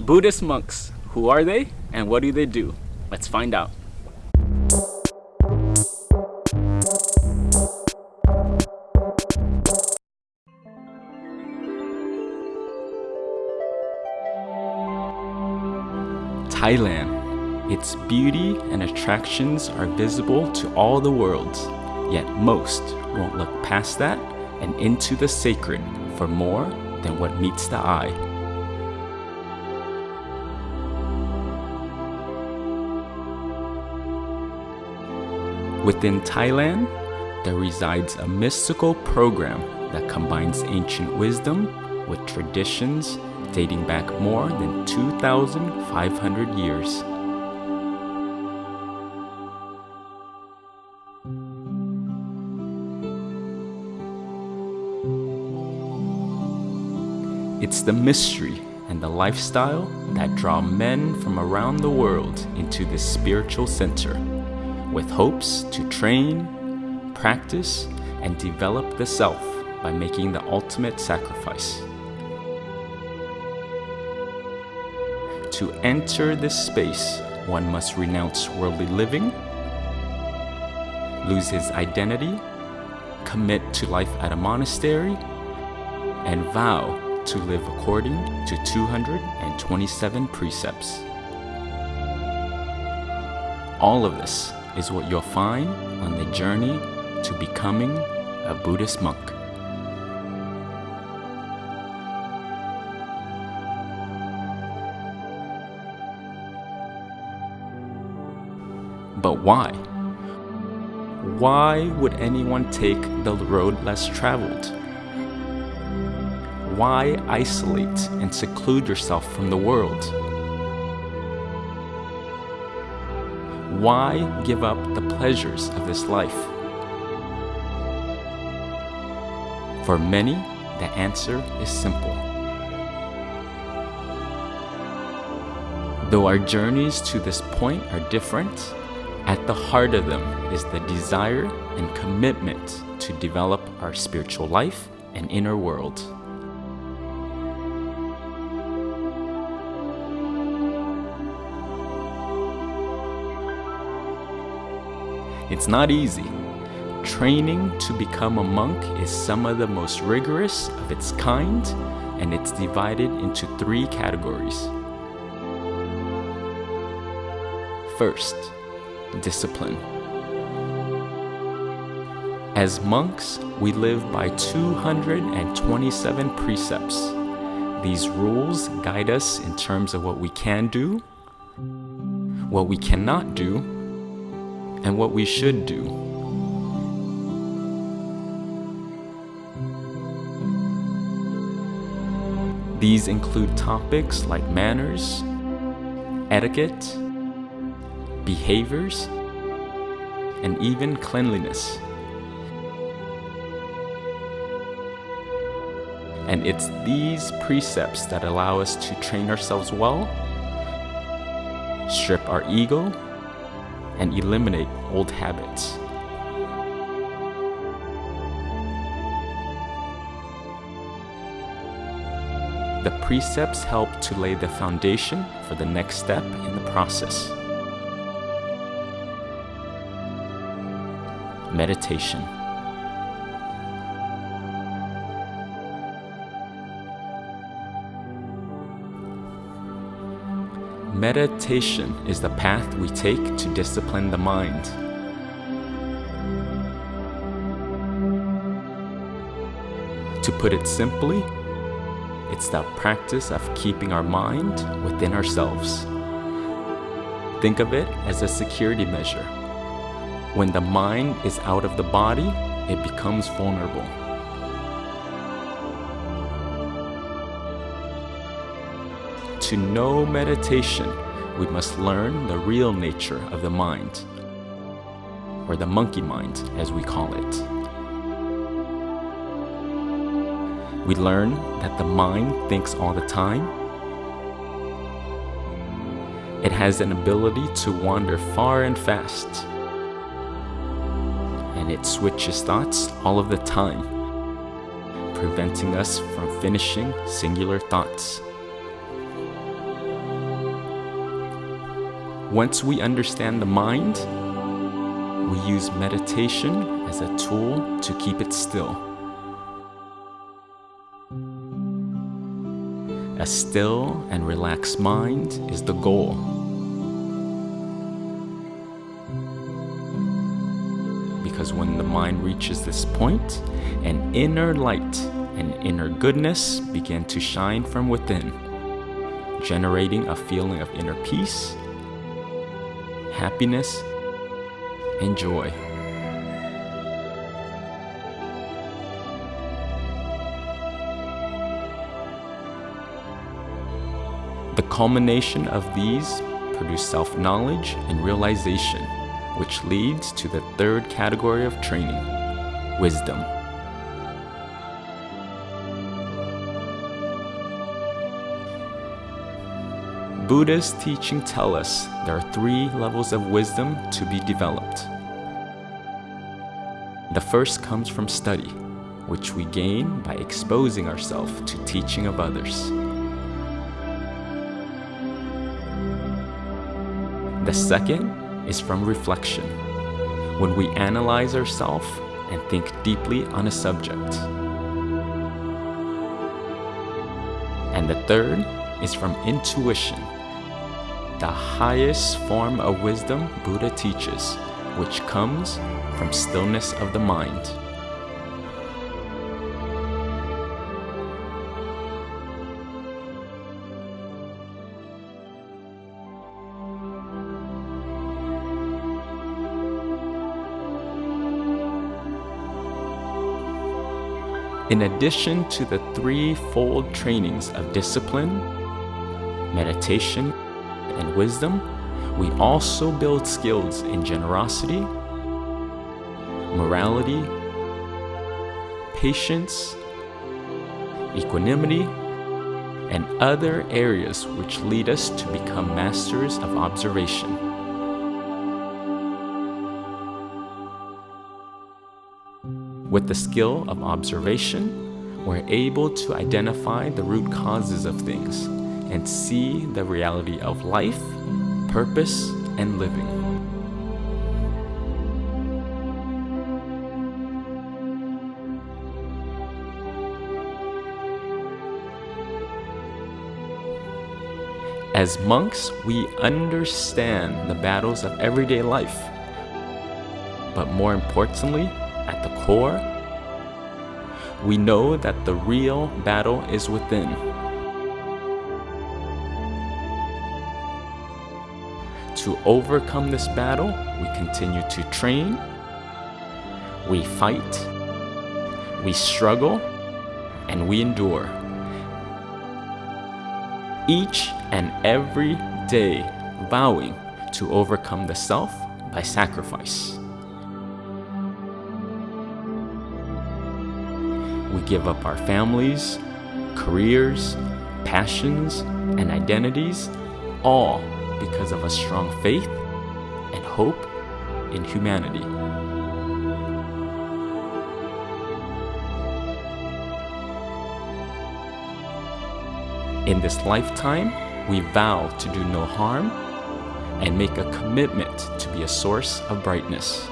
Buddhist monks, who are they and what do they do? Let's find out. Thailand. Its beauty and attractions are visible to all the world, yet most won't look past that and into the sacred for more than what meets the eye. Within Thailand, there resides a mystical program that combines ancient wisdom with traditions dating back more than 2,500 years. It's the mystery and the lifestyle that draw men from around the world into this spiritual center, with hopes to train, practice, and develop the self by making the ultimate sacrifice. To enter this space, one must renounce worldly living, lose his identity, commit to life at a monastery, and vow to live according to 227 precepts. All of this is what you'll find on the journey to becoming a Buddhist monk. But why? Why would anyone take the road less traveled? Why isolate and seclude yourself from the world? Why give up the pleasures of this life? For many, the answer is simple. Though our journeys to this point are different, at the heart of them is the desire and commitment to develop our spiritual life and inner world. It's not easy. Training to become a monk is some of the most rigorous of its kind, and it's divided into three categories. First, discipline. As monks, we live by 227 precepts. These rules guide us in terms of what we can do, what we cannot do, and what we should do. These include topics like manners, etiquette, behaviors, and even cleanliness. And it's these precepts that allow us to train ourselves well, strip our ego, and eliminate old habits. The precepts help to lay the foundation for the next step in the process. Meditation. Meditation is the path we take to discipline the mind. To put it simply, it's the practice of keeping our mind within ourselves. Think of it as a security measure. When the mind is out of the body, it becomes vulnerable. To know meditation, we must learn the real nature of the mind, or the monkey mind as we call it. We learn that the mind thinks all the time. It has an ability to wander far and fast. And it switches thoughts all of the time, preventing us from finishing singular thoughts. Once we understand the mind, we use meditation as a tool to keep it still. A still and relaxed mind is the goal. Because when the mind reaches this point, an inner light and inner goodness begin to shine from within, generating a feeling of inner peace, happiness, and joy. The culmination of these produce self-knowledge and realization, which leads to the third category of training, wisdom. Buddha's teaching tell us there are three levels of wisdom to be developed. The first comes from study, which we gain by exposing ourselves to teaching of others. The second is from reflection, when we analyze ourselves and think deeply on a subject. And the third is from intuition, the highest form of wisdom Buddha teaches, which comes from stillness of the mind. In addition to the threefold trainings of discipline, meditation, and wisdom, we also build skills in generosity, morality, patience, equanimity, and other areas which lead us to become masters of observation. With the skill of observation, we're able to identify the root causes of things and see the reality of life, purpose, and living. As monks, we understand the battles of everyday life. But more importantly, at the core, we know that the real battle is within. To overcome this battle, we continue to train, we fight, we struggle, and we endure. Each and every day vowing to overcome the self by sacrifice. We give up our families, careers, passions, and identities, all because of a strong faith and hope in humanity. In this lifetime, we vow to do no harm and make a commitment to be a source of brightness.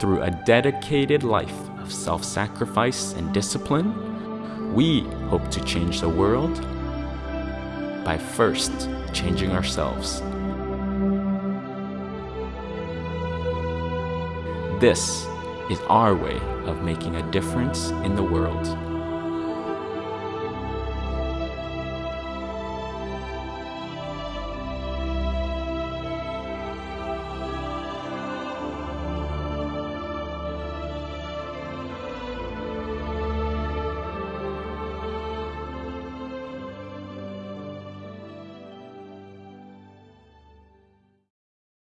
Through a dedicated life of self-sacrifice and discipline, we hope to change the world by first changing ourselves. This is our way of making a difference in the world.